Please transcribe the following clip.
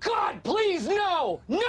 God, please! No! No!